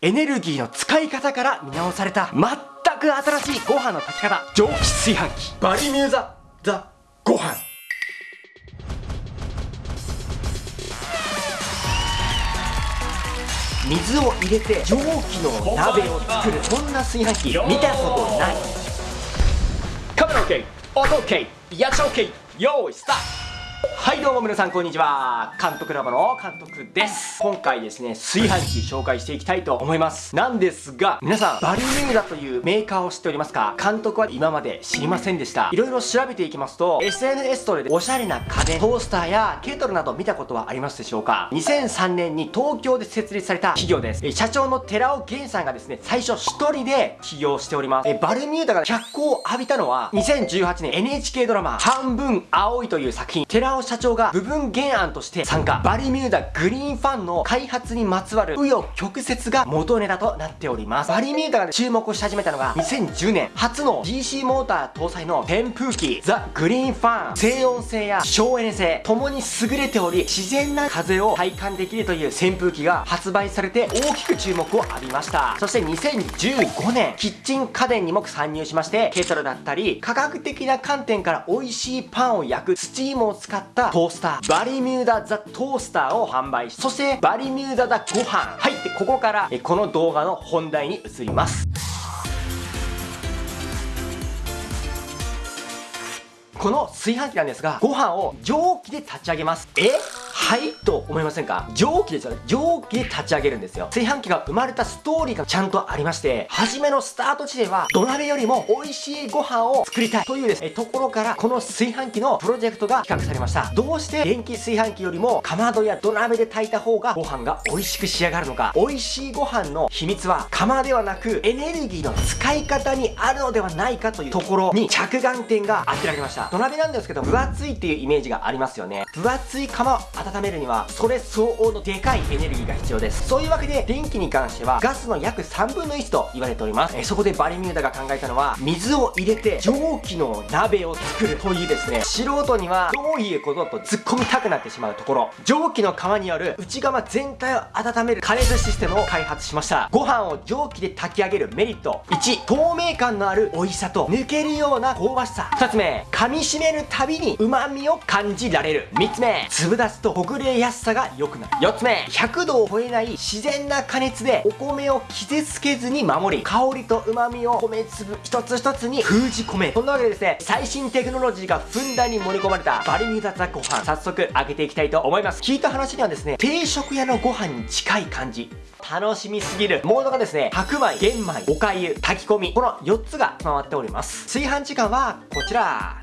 エネルギーの使い方から見直された。全く新しいご飯の炊き方。蒸気炊飯器。バリミューザザご飯。水を入れて蒸気の鍋を作る。こんな炊飯器。見たことない。カメラ OK 音 OK やっちゃ OK 用意スタート。はいどうも皆さんこんにちは。監督ラボの監督です。今回ですね炊飯器紹介していきたいと思います。なんですが皆さんバルミューダというメーカーを知っておりますか？監督は今まで知りませんでした。いろいろ調べていきますと SNS トレでおしゃれな家電トースターやケトルなど見たことはありますでしょうか？2003年に東京で設立された企業です。社長の寺尾源さんがですね最初一人で起業しております。バルミューダが脚光を浴びたのは2018年 NHK ドラマ半分青いという作品。寺尾社長が部分原案として参加。バリミューダグリーンファンの開発にまつわる紆余曲折が元ネタとなっております。バリミューダが注目し始めたのが2010年初の DC モーター搭載の扇風機ザ・グリーンファン静音性や省エネ性ともに優れており自然な風を体感できるという扇風機が発売されて大きく注目を浴びました。そして2015年キッチン家電にも参入しましてケトルだったり科学的な観点から美味しいパンを焼くスチームを使ったトースター。バリミューダザトースターを販売しそしてバリミューダザご飯。はいでここからこの動画の本題に移ります。この炊飯器なんですがご飯を蒸気で立ち上げます。え？はいと思いませんか？蒸気ですよね。蒸気で立ち上げるんですよ。炊飯器が生まれたストーリーがちゃんとありまして初めのスタート地点は土鍋よりも美味しいご飯を作りたいというですねところからこの炊飯器のプロジェクトが企画されました。どうして電気炊飯器よりもかまどや土鍋で炊いた方がご飯が美味しく仕上がるのか。美味しいご飯の秘密は釜ではなくエネルギーの使い方にあるのではないかというところに着眼点が当てられました。土鍋なんですけど分厚いっていうイメージがありますよね。分厚い釜を温温めるにはそれ相応のでかいエネルギーが必要です。そういうわけで電気に関してはガスの約3分の1と言われております。えそこでバリミューダが考えたのは水を入れて蒸気の鍋を作るというですね。素人にはどういうことと突っ込みたくなってしまうところ。蒸気の釜による内釜全体を温める加熱システムを開発しました。ご飯を蒸気で炊き上げるメリット。1透明感のある美味しさと抜けるような香ばしさ。2つ目噛み締めるたびに旨味を感じられる。3つ目粒立つとほぐれやすさが良くなる。4つ目。100度を超えない自然な加熱でお米を傷つけずに守り香りと旨味を米粒一つ一つに封じ込めそんなわけでですね最新テクノロジーがふんだんに盛り込まれたバリミューダザご飯早速開けていきたいと思います。聞いた話にはですね定食屋のご飯に近い感じ。楽しみすぎる。モードがですね白米玄米おかゆ炊き込み。この4つが回っております。炊飯時間はこちら。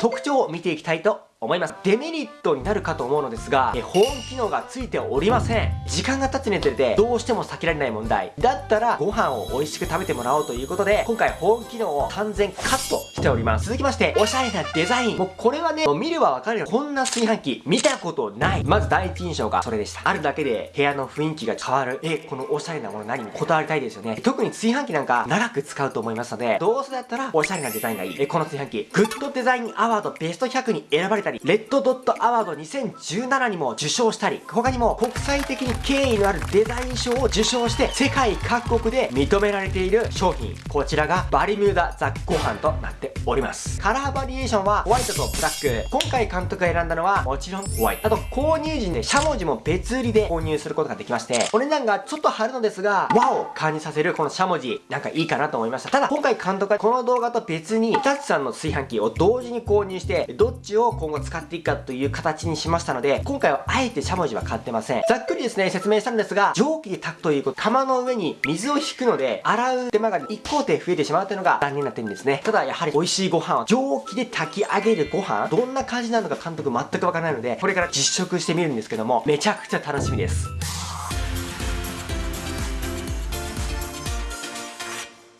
特徴を見ていきたいと思います。デメリットになるかと思うのですがえ保温機能がついておりません。時間が経つにつれてどうしても避けられない問題。だったらご飯を美味しく食べてもらおうということで今回保温機能を完全カットしております。続きましておしゃれなデザイン。もうこれはね見ればわかるよこんな炊飯器見たことない。まず第一印象がそれでした。あるだけで部屋の雰囲気が変わる。えこのおしゃれなもの何？にこだわりたいですよね。特に炊飯器なんか長く使うと思いますのでどうせだったらおしゃれなデザインがいい。えこの炊飯器グッドデザインアワードベスト100に選ばれたりレッドドットアワード2017にも受賞したり他にも国際的に権威のあるデザイン賞を受賞して世界各国で認められている商品。こちらがバリミューダザ・ご飯となっております。カラーバリエーションはホワイトとブラック。今回監督が選んだのはもちろんホワイト。あと購入時にねしゃもじも別売りで購入することができましてお値段がちょっと張るのですが和を感じさせるこのしゃもじなんかいいかなと思いました。ただ今回監督はこの動画と別に日立さんの炊飯器を同時に購入してどっちを今後使っていくかという形にしましたので今回はあえてしゃもじは買ってません。ざっくりですね説明したんですが蒸気で炊くということ釜の上に水を引くので洗う手間が1工程増えてしまうというのが残念な点ですね。ただやはり美味しいご飯は蒸気で炊き上げるご飯どんな感じなのか監督全くわからないのでこれから実食してみるんですけどもめちゃくちゃ楽しみです。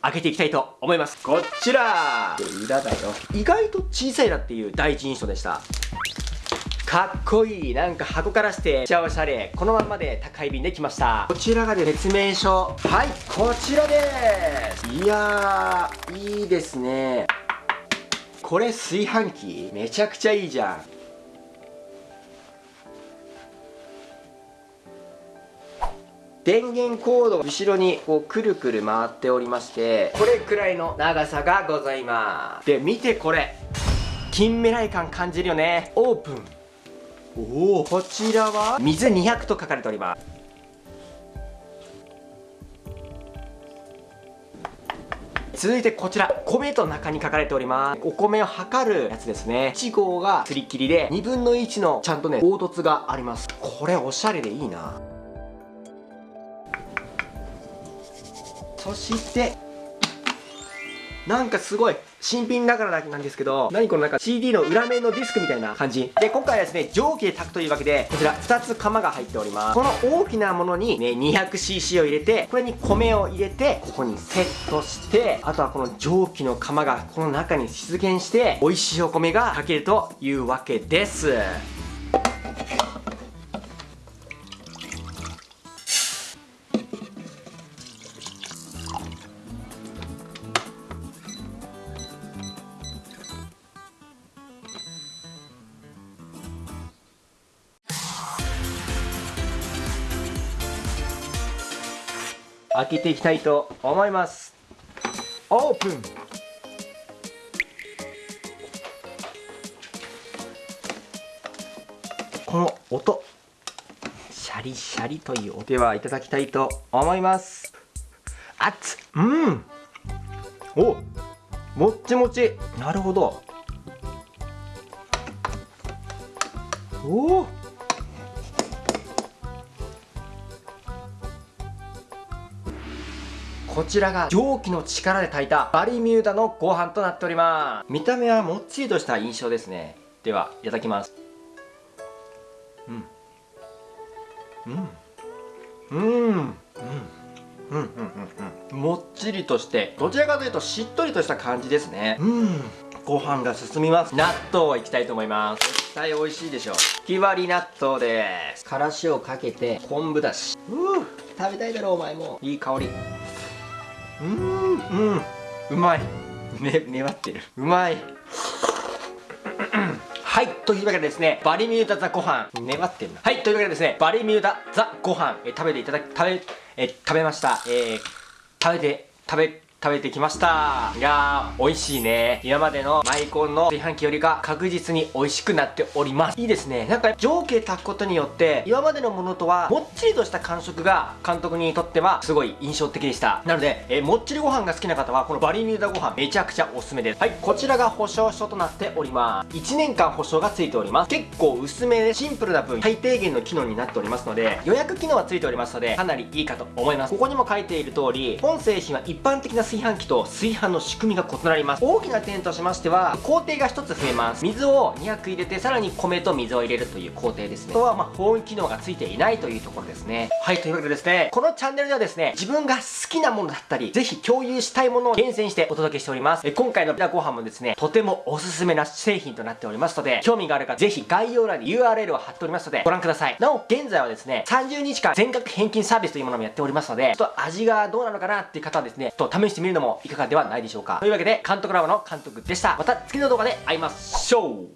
開けていきたいと思います。こちら。裏だよ。意外と小さいなっていう第一印象でした。かっこいい。なんか箱からしてめっちゃおしゃれ。このまんまで高い便で来ました。こちらがで説明書。はいこちらです。いやーいいですね。これ炊飯器？めちゃくちゃいいじゃん電源コード後ろにこうくるくる回っておりましてこれくらいの長さがございます。で見てこれ。近未来感感じるよね。オープン。おおこちらは？水200と書かれております。続いてこちら。米と中に書かれております。お米を測るやつですね。1号がすり切りで2分の1のちゃんとね凹凸があります。これおしゃれでいいな。そしてなんかすごい新品だからなんですけど何このなんか CD の裏面のディスクみたいな感じ。で今回はですね蒸気で炊くというわけでこちら2つ釜が入っております。この大きなものにね 200cc を入れてこれに米を入れてここにセットしてあとはこの蒸気の釜がこの中に出現して美味しいお米が炊けるというわけです。開けていきたいと思います。オープン。この音。シャリシャリという音ではいただきたいと思います。熱っ。うん。お。もっちもち。なるほど。お。おこちらが蒸気の力で炊いたバリミューダのご飯となっております。見た目はもっちりとした印象ですね。ではいただきます。うん。うん。うん。うん。うん。うん。うん。もっちりとしてどちらかというとしっとりとした感じですね。うん。ご飯が進みます。納豆いきたいと思います。絶対美味しいでしょう。ひわり納豆です。からしをかけて昆布だし。うー食べたいだろお前も。いい香り。うーんうん。うまい。ね粘ってる。うまい。はいというわけでですねバリミューダザご飯。粘ってるな。はいというわけでですねバリミューダザご飯。え食べていただき食べえ食べました。えー、食べて食べ食べてきました。いやー美味しいね。今までのマイコンの炊飯器よりか確実に美味しくなっております。いいですね。なんか蒸気で炊くことによって今までのものとはもっちりとした感触が監督にとってはすごい印象的でした。なので、えー、もっちりご飯が好きな方はこのバリミューダご飯めちゃくちゃおすすめです。はいこちらが保証書となっております。1年間保証がついております。結構薄めでシンプルな分最低限の機能になっておりますので予約機能はついておりますのでかなりいいかと思います。ここにも書いている通り本製品は一般的な炊飯器と炊飯の仕組みが異なります。大きな点としましては工程が1つ増えます。水を200入れてさらに米と水を入れるという工程ですね。あとはまあ保温機能がついていないというところですね。はいというわけでですねこのチャンネルではですね自分が好きなものだったりぜひ共有したいものを厳選してお届けしております。え今回のビタご飯もですねとてもおすすめな製品となっておりますので興味がある方ぜひ概要欄に URL を貼っておりますのでご覧ください。なお現在はですね30日間全額返金サービスというものもやっておりますのでちょっと味がどうなのかなっていう方はですねちょっと試してみるのもいかがではないでしょうか。というわけで監督ラボの監督でした。また次の動画で会いましょう。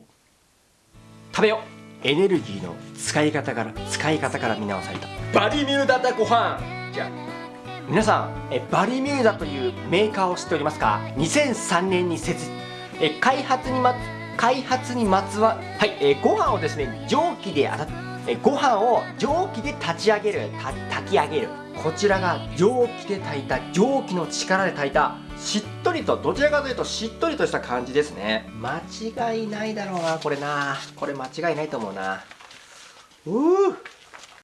食べよエネルギーの使い方から使い方から見直された。バリミューダタご飯じゃあ皆さんえバリミューダというメーカーを知っておりますか？2003年に設え開発にま開発にまつわはい、えー、ご飯をですね蒸気であたえご飯を蒸気で立ち上げる炊き上げる。こちらが蒸気で炊いた蒸気の力で炊いたしっとりとどちらかというとしっとりとした感じですね。間違いないだろうなこれな。これ間違いないと思うな。うー。